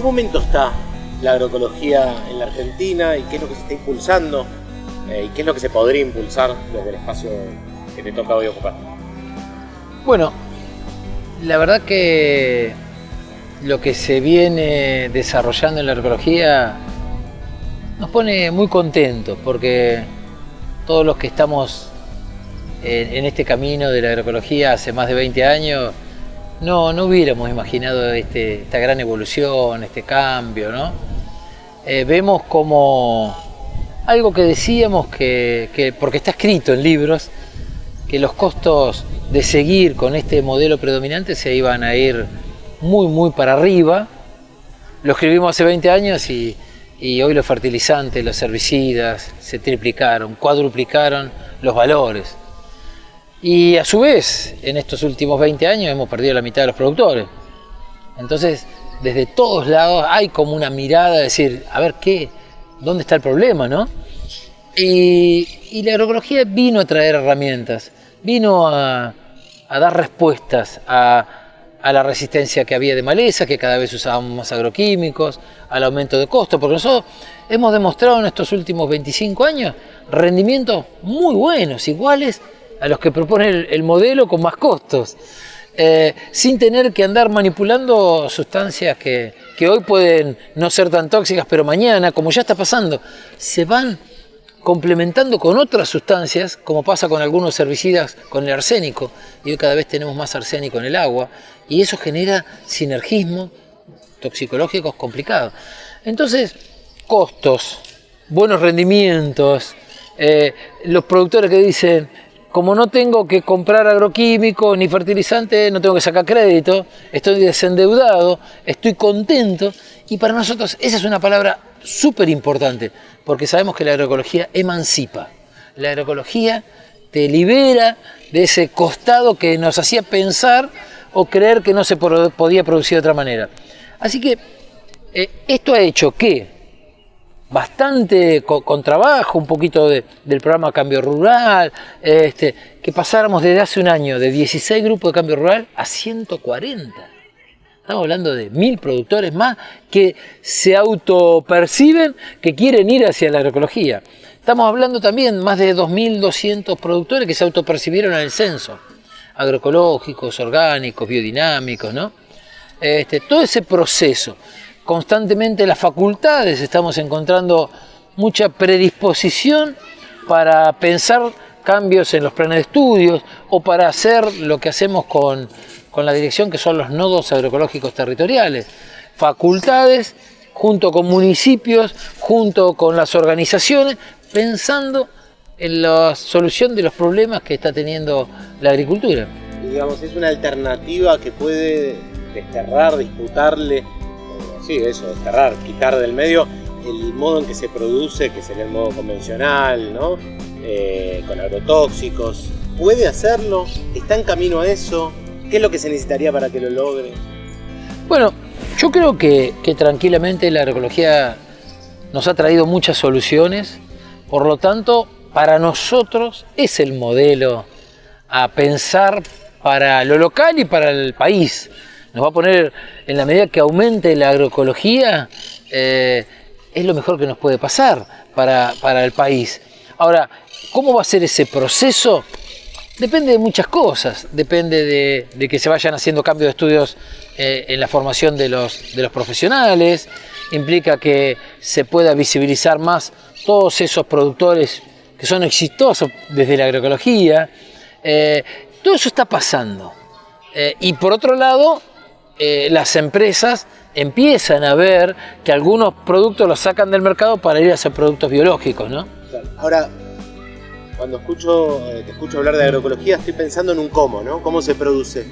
qué momento está la agroecología en la Argentina y qué es lo que se está impulsando eh, y qué es lo que se podría impulsar desde el espacio que te toca hoy ocupar? Bueno, la verdad que lo que se viene desarrollando en la agroecología nos pone muy contentos porque todos los que estamos en, este camino de la agroecología hace más de 20 años no, no hubiéramos imaginado este, esta gran evolución, este cambio, ¿no? Eh, vemos como algo que decíamos que, porque está escrito en libros, que los costos de seguir con este modelo predominante se iban a ir muy, muy para arriba. Lo escribimos hace 20 años y, y hoy los fertilizantes, los herbicidas se triplicaron, cuadruplicaron los valores. Y a su vez, en estos últimos 20 años hemos perdido la mitad de los productores. Entonces, desde todos lados hay como una mirada de decir, a ver, ¿qué? ¿Dónde está el problema, no? Y, la agroecología vino a traer herramientas, vino a, dar respuestas a, la resistencia que había de maleza, que cada vez usábamos más agroquímicos, al aumento de costos, porque nosotros hemos demostrado en estos últimos 25 años rendimientos muy buenos, iguales a los que propone el, modelo con más costos, eh, sin tener que andar manipulando sustancias que, que hoy pueden no ser tan tóxicas, pero mañana, como ya está pasando, se van complementando con otras sustancias, como pasa con algunos herbicidas con el arsénico, y hoy cada vez tenemos más arsénico en el agua, y eso genera sinergismos toxicológicos complicados. Entonces, costos, buenos rendimientos, eh, los productores que dicen, como no tengo que comprar agroquímicos ni fertilizantes, no tengo que sacar crédito, estoy desendeudado, estoy contento. Y para nosotros esa es una palabra súper importante, porque sabemos que la agroecología emancipa. La agroecología te libera de ese costado que nos hacía pensar o creer que no se podía producir de otra manera. Así que eh, esto ha hecho que bastante con, trabajo, un poquito del programa Cambio Rural, este, que pasáramos desde hace un año de 16 grupos de Cambio Rural a 140. Estamos hablando de mil productores más que se autoperciben que quieren ir hacia la agroecología. Estamos hablando también más de 2.200 productores que se autopercibieron en el censo, agroecológicos, orgánicos, biodinámicos, ¿no? Este, todo ese proceso constantemente las facultades estamos encontrando mucha predisposición para pensar cambios en los planes de estudios o para hacer lo que hacemos con, la dirección que son los nodos agroecológicos territoriales. Facultades junto con municipios, junto con las organizaciones, pensando en la solución de los problemas que está teniendo la agricultura. Digamos, es una alternativa que puede desterrar, disputarle sí, eso, desterrar, quitar del medio el modo en que se produce, que sería el modo convencional, ¿no? Eh, con agrotóxicos. ¿Puede hacerlo? ¿Está en camino a eso? ¿Qué es lo que se necesitaría para que lo logre? Bueno, yo creo que, que tranquilamente la agroecología nos ha traído muchas soluciones, por lo tanto, para nosotros es el modelo a pensar para lo local y para el país nos va a poner, en la medida que aumente la agroecología, eh, es lo mejor que nos puede pasar para, el país. Ahora, ¿cómo va a ser ese proceso? Depende de muchas cosas, depende de, que se vayan haciendo cambios de estudios eh, en la formación de los, de los profesionales, implica que se pueda visibilizar más todos esos productores que son exitosos desde la agroecología. Eh, todo eso está pasando. y por otro lado, eh, las empresas empiezan a ver que algunos productos los sacan del mercado para ir a hacer productos biológicos, ¿no? Ahora, cuando escucho, eh, te escucho hablar de agroecología, estoy pensando en un cómo, ¿no? ¿Cómo se produce?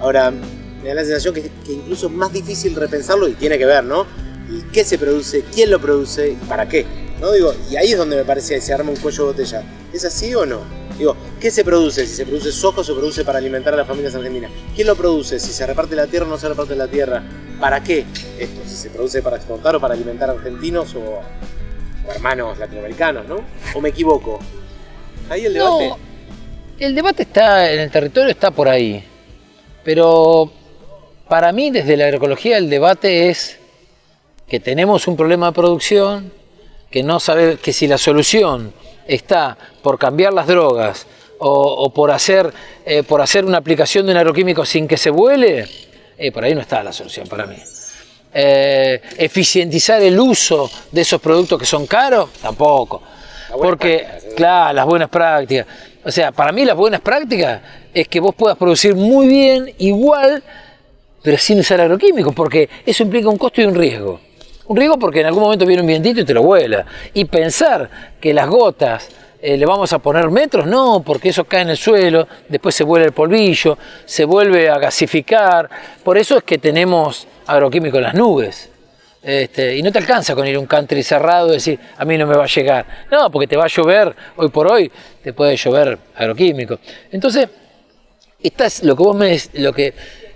Ahora, me da la sensación que, incluso es más difícil repensarlo y tiene que ver, ¿no? ¿Y qué se produce? ¿Quién lo produce? ¿Y para qué? ¿No? Digo, y ahí es donde me parece que se arma un cuello de botella. ¿Es así o no? Digo, ¿qué se produce? Si se produce soja o se produce para alimentar a las familias argentinas. ¿Quién lo produce? Si se reparte la tierra o no se reparte la tierra. ¿Para qué esto? Si se produce para exportar o para alimentar a argentinos o, hermanos latinoamericanos, ¿no? ¿O me equivoco? Ahí el debate. No, el debate está en el territorio, está por ahí. Pero para mí, desde la agroecología, el debate es que tenemos un problema de producción, que no sabe que si la solución está por cambiar las drogas o, por, hacer, eh, por hacer una aplicación de un agroquímico sin que se vuele, eh, por ahí no está la solución para mí. Eh, eficientizar el uso de esos productos que son caros, tampoco. Porque, claro, las buenas prácticas. O sea, para mí las buenas prácticas es que vos puedas producir muy bien, igual, pero sin usar agroquímicos, porque eso implica un costo y un riesgo. Un riesgo porque en algún momento viene un vientito y te lo vuela. Y pensar que las gotas eh, le vamos a poner metros, no, porque eso cae en el suelo, después se vuelve el polvillo, se vuelve a gasificar. Por eso es que tenemos agroquímicos en las nubes. Este, y no te alcanza con ir a un country cerrado y decir, a mí no me va a llegar. No, porque te va a llover, hoy por hoy te puede llover agroquímico. Entonces, esta es lo que vos me, lo que,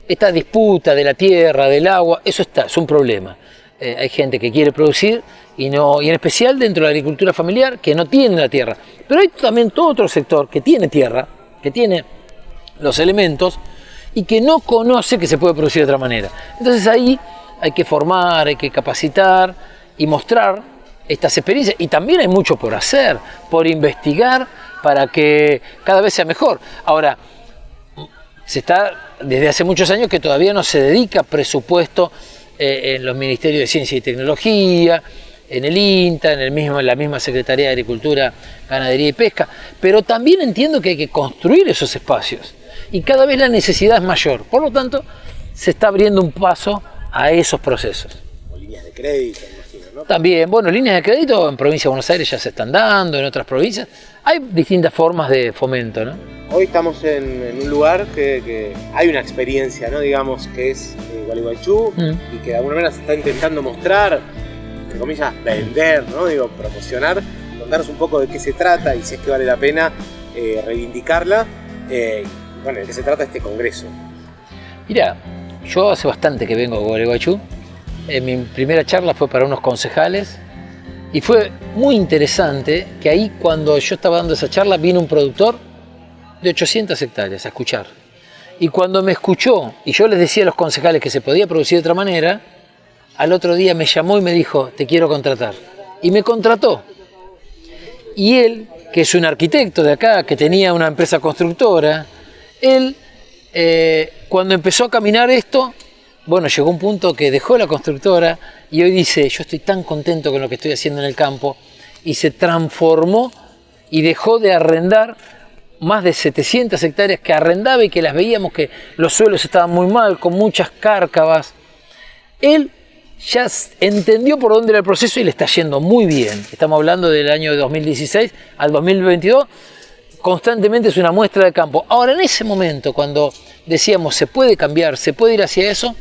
esta disputa de la tierra, del agua, eso está, es un problema. Eh, hay gente que quiere producir y, no, y en especial dentro de la agricultura familiar que no tiene la tierra. Pero hay también todo otro sector que tiene tierra, que tiene los elementos y que no conoce que se puede producir de otra manera. Entonces ahí hay que formar, hay que capacitar y mostrar estas experiencias. Y también hay mucho por hacer, por investigar para que cada vez sea mejor. Ahora, se está desde hace muchos años que todavía no se dedica presupuesto eh, en los ministerios de Ciencia y Tecnología, en el INTA, en, el mismo, en la misma Secretaría de Agricultura, Ganadería y Pesca, pero también entiendo que hay que construir esos espacios y cada vez la necesidad es mayor. Por lo tanto, se está abriendo un paso a esos procesos. También, bueno, líneas de crédito en provincia de Buenos Aires ya se están dando, en otras provincias. Hay distintas formas de fomento, ¿no? Hoy estamos en, un lugar que, hay una experiencia, ¿no? digamos, que es eh, Gualeguaychú mm. y que de alguna manera se está intentando mostrar, entre comillas, vender, ¿no? digo, promocionar, contarnos un poco de qué se trata y si es que vale la pena eh, reivindicarla. Eh, bueno, de qué se trata este congreso. Mira, yo hace bastante que vengo a Gualeguaychú. Mi primera charla fue para unos concejales y fue muy interesante que ahí cuando yo estaba dando esa charla vino un productor de 800 hectáreas a escuchar. Y cuando me escuchó y yo les decía a los concejales que se podía producir de otra manera, al otro día me llamó y me dijo, te quiero contratar. Y me contrató. Y él, que es un arquitecto de acá, que tenía una empresa constructora, él, eh, cuando empezó a caminar esto, bueno, llegó un punto que dejó la constructora y hoy dice, yo estoy tan contento con lo que estoy haciendo en el campo, y se transformó y dejó de arrendar más de 700 hectáreas que arrendaba y que las veíamos que los suelos estaban muy mal, con muchas cárcavas. Él ya entendió por dónde era el proceso y le está yendo muy bien. Estamos hablando del año 2016 al 2022. Constantemente es una muestra de campo. Ahora, en ese momento, cuando decíamos se puede cambiar, se puede ir hacia eso,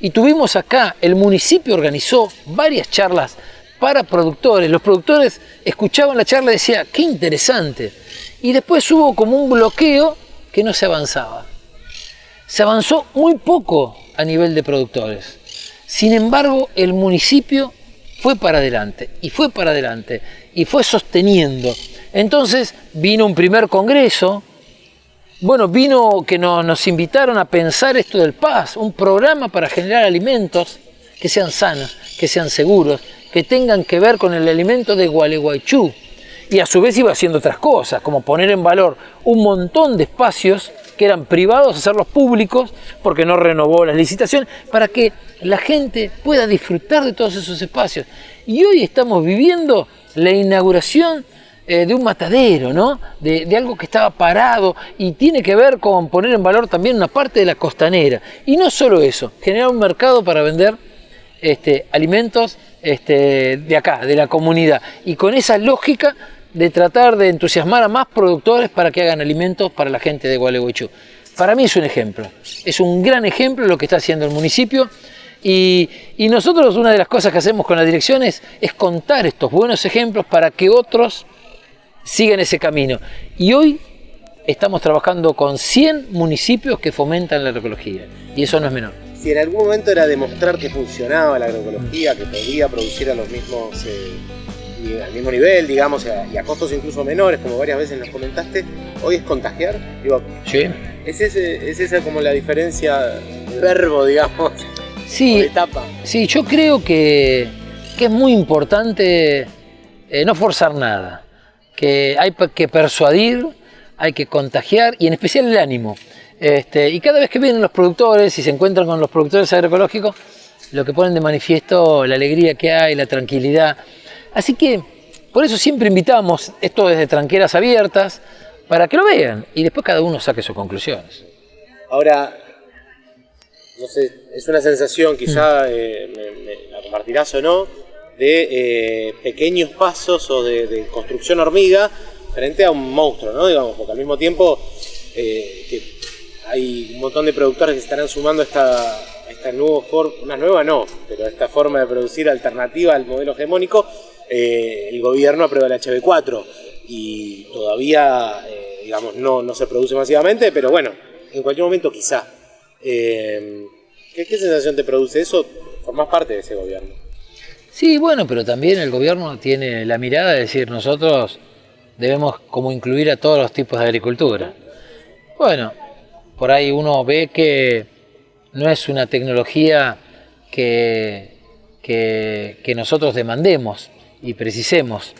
y tuvimos acá, el municipio organizó varias charlas para productores. Los productores escuchaban la charla y decían, qué interesante y después hubo como un bloqueo que no se avanzaba. Se avanzó muy poco a nivel de productores. Sin embargo, el municipio fue para adelante y fue para adelante y fue sosteniendo. Entonces vino un primer congreso, bueno, vino que nos invitaron a pensar esto del paz, un programa para generar alimentos que sean sanos, que sean seguros, que tengan que ver con el alimento de Gualeguaychú, y a su vez iba haciendo otras cosas, como poner en valor un montón de espacios que eran privados, hacerlos públicos, porque no renovó las licitaciones, para que la gente pueda disfrutar de todos esos espacios. Y hoy estamos viviendo la inauguración eh, de un matadero, ¿no? De, algo que estaba parado y tiene que ver con poner en valor también una parte de la costanera. Y no solo eso, generar un mercado para vender este, alimentos este, de acá, de la comunidad. Y con esa lógica de tratar de entusiasmar a más productores para que hagan alimentos para la gente de Gualeguaychú. Para mí es un ejemplo, es un gran ejemplo lo que está haciendo el municipio y, nosotros una de las cosas que hacemos con la dirección es, contar estos buenos ejemplos para que otros sigan ese camino. Y hoy estamos trabajando con 100 municipios que fomentan la agroecología y eso no es menor. Si en algún momento era demostrar que funcionaba la agroecología, que podía producir a los mismos... Eh, al mismo nivel, digamos, y a, costos incluso menores, como varias veces nos comentaste, hoy es contagiar. Digo, sí. ¿es, ese, ¿Es esa como la diferencia, verbo, digamos? Sí, etapa. Sí, yo creo que, es muy importante eh, no forzar nada, que hay que persuadir, hay que contagiar y en especial el ánimo. Este, y cada vez que vienen los productores y se encuentran con los productores agroecológicos, lo que ponen de manifiesto la alegría que hay, la tranquilidad. Así que por eso siempre invitamos esto desde tranqueras abiertas para que lo vean y después cada uno saque sus conclusiones. Ahora, no sé, es una sensación, quizá eh, me, la compartirás o no, de eh, pequeños pasos o de, construcción hormiga frente a un monstruo, ¿no? Digamos, porque al mismo tiempo eh, que hay un montón de productores que estarán sumando esta, esta nueva forma, una nueva no, pero esta forma de producir alternativa al modelo hegemónico, el gobierno aprueba el HB4 y todavía, digamos, no, no se produce masivamente, pero bueno, en cualquier momento quizá. Eh, ¿qué, sensación te produce eso? Formás parte de ese gobierno. Sí, bueno, pero también el gobierno tiene la mirada de decir nosotros debemos como incluir a todos los tipos de agricultura. Bueno, por ahí uno ve que no es una tecnología que, que, nosotros demandemos y precisemos.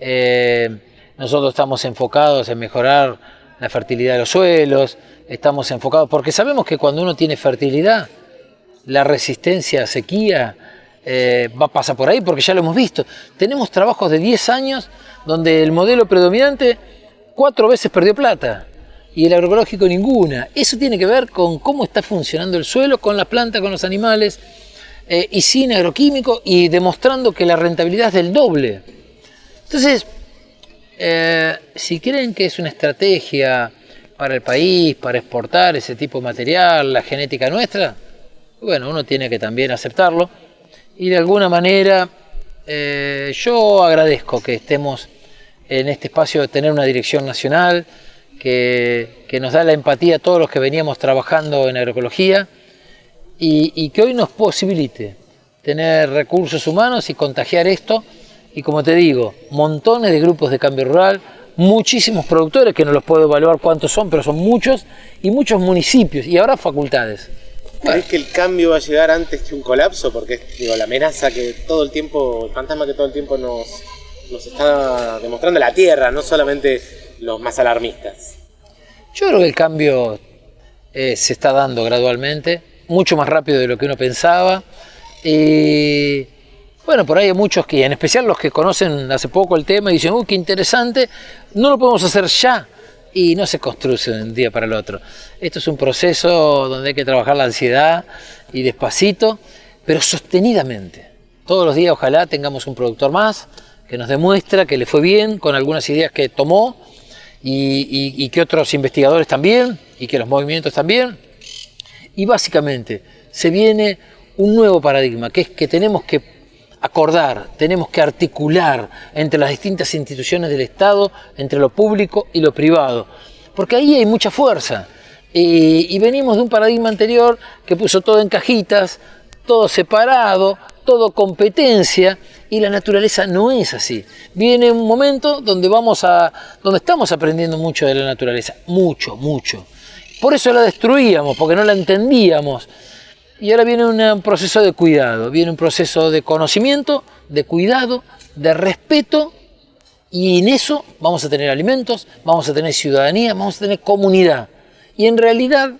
Eh, nosotros estamos enfocados en mejorar la fertilidad de los suelos, estamos enfocados, porque sabemos que cuando uno tiene fertilidad, la resistencia a sequía eh, va a pasar por ahí, porque ya lo hemos visto. Tenemos trabajos de 10 años donde el modelo predominante cuatro veces perdió plata y el agroecológico ninguna. Eso tiene que ver con cómo está funcionando el suelo, con la planta, con los animales, eh, y sin agroquímicos, y demostrando que la rentabilidad es del doble. Entonces, eh, si creen que es una estrategia para el país, para exportar ese tipo de material, la genética nuestra, bueno, uno tiene que también aceptarlo. Y de alguna manera eh, yo agradezco que estemos en este espacio de tener una dirección nacional que, nos da la empatía a todos los que veníamos trabajando en agroecología y, y que hoy nos posibilite tener recursos humanos y contagiar esto. Y como te digo, montones de grupos de cambio rural, muchísimos productores, que no los puedo evaluar cuántos son, pero son muchos, y muchos municipios, y ahora facultades. ¿Crees que el cambio va a llegar antes que un colapso? Porque digo, la amenaza que todo el tiempo, el fantasma que todo el tiempo nos, nos está demostrando la Tierra, no solamente los más alarmistas. Yo creo que el cambio eh, se está dando gradualmente, mucho más rápido de lo que uno pensaba. Y bueno, por ahí hay muchos que, en especial los que conocen hace poco el tema, y dicen, uy, qué interesante, no lo podemos hacer ya. Y no se construye de un día para el otro. Esto es un proceso donde hay que trabajar la ansiedad y despacito, pero sostenidamente. Todos los días ojalá tengamos un productor más que nos demuestra que le fue bien con algunas ideas que tomó y, y que otros investigadores también y que los movimientos también. Y básicamente se viene un nuevo paradigma, que es que tenemos que acordar, tenemos que articular entre las distintas instituciones del Estado, entre lo público y lo privado, porque ahí hay mucha fuerza. Y, venimos de un paradigma anterior que puso todo en cajitas, todo separado, todo competencia, y la naturaleza no es así. Viene un momento donde, vamos a, donde estamos aprendiendo mucho de la naturaleza, mucho, mucho. Por eso la destruíamos, porque no la entendíamos. Y ahora viene un proceso de cuidado, viene un proceso de conocimiento, de cuidado, de respeto, y en eso vamos a tener alimentos, vamos a tener ciudadanía, vamos a tener comunidad. Y en realidad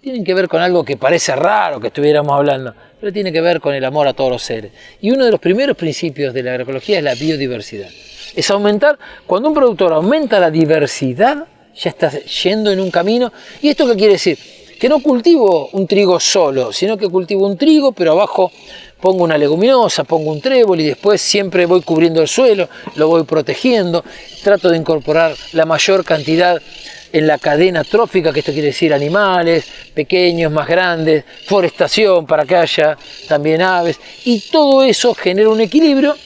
tienen que ver con algo que parece raro que estuviéramos hablando, pero tiene que ver con el amor a todos los seres. Y uno de los primeros principios de la agroecología es la biodiversidad. Es aumentar, cuando un productor aumenta la diversidad, ya está yendo en un camino. ¿Y esto qué quiere decir? Que no cultivo un trigo solo, sino que cultivo un trigo, pero abajo pongo una leguminosa, pongo un trébol y después siempre voy cubriendo el suelo, lo voy protegiendo, trato de incorporar la mayor cantidad en la cadena trófica, que esto quiere decir animales, pequeños, más grandes, forestación para que haya también aves, y todo eso genera un equilibrio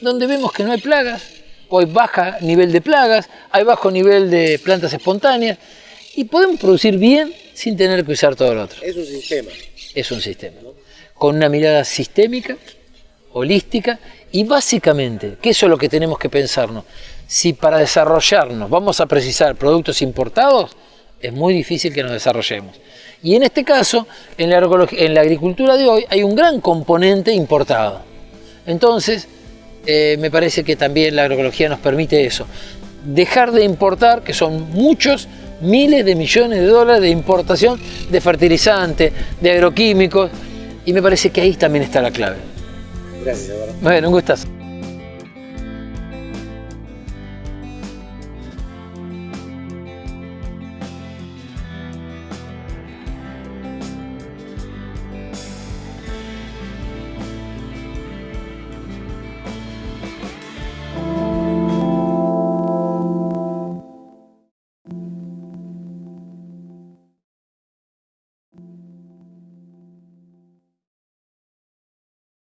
donde vemos que no hay plagas, o hay baja nivel de plagas, hay bajo nivel de plantas espontáneas, y podemos producir bien sin tener que usar todo lo otro. Es un sistema. Es un sistema. Con una mirada sistémica, holística y básicamente, que eso es lo que tenemos que pensarnos, si para desarrollarnos vamos a precisar productos importados, es muy difícil que nos desarrollemos. Y en este caso, en la, en la agricultura de hoy hay un gran componente importado. Entonces, eh, me parece que también la agroecología nos permite eso. Dejar de importar, que son muchos, miles de millones de dólares de importación de fertilizantes, de agroquímicos, y me parece que ahí también está la clave. Gracias, Eduardo. Bueno, un gustazo.